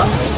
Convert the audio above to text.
up.